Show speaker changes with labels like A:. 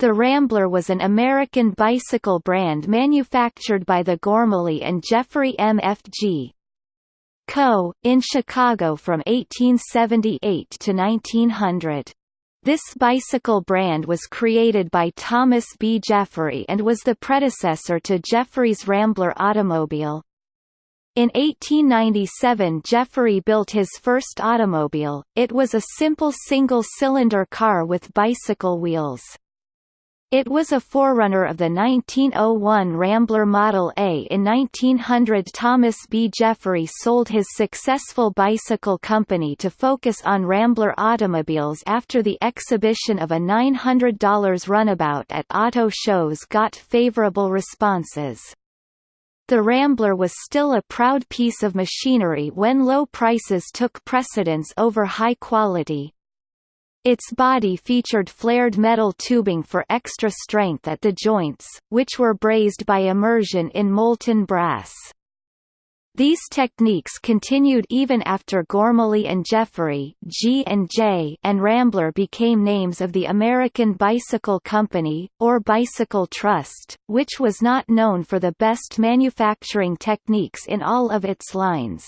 A: The Rambler was an American bicycle brand manufactured by the Gormully and Jeffery M.F.G. Co., in Chicago from 1878 to 1900. This bicycle brand was created by Thomas B. Jeffery and was the predecessor to Jeffery's Rambler automobile. In 1897 Jeffery built his first automobile, it was a simple single-cylinder car with bicycle wheels. It was a forerunner of the 1901 Rambler Model A. In 1900 Thomas B. Jeffery sold his successful bicycle company to focus on Rambler automobiles after the exhibition of a $900 runabout at auto shows got favorable responses. The Rambler was still a proud piece of machinery when low prices took precedence over high quality, its body featured flared metal tubing for extra strength at the joints, which were brazed by immersion in molten brass. These techniques continued even after Gormully and Jeffery G and, J and Rambler became names of the American Bicycle Company, or Bicycle Trust, which was not known for the best manufacturing techniques in all of its lines.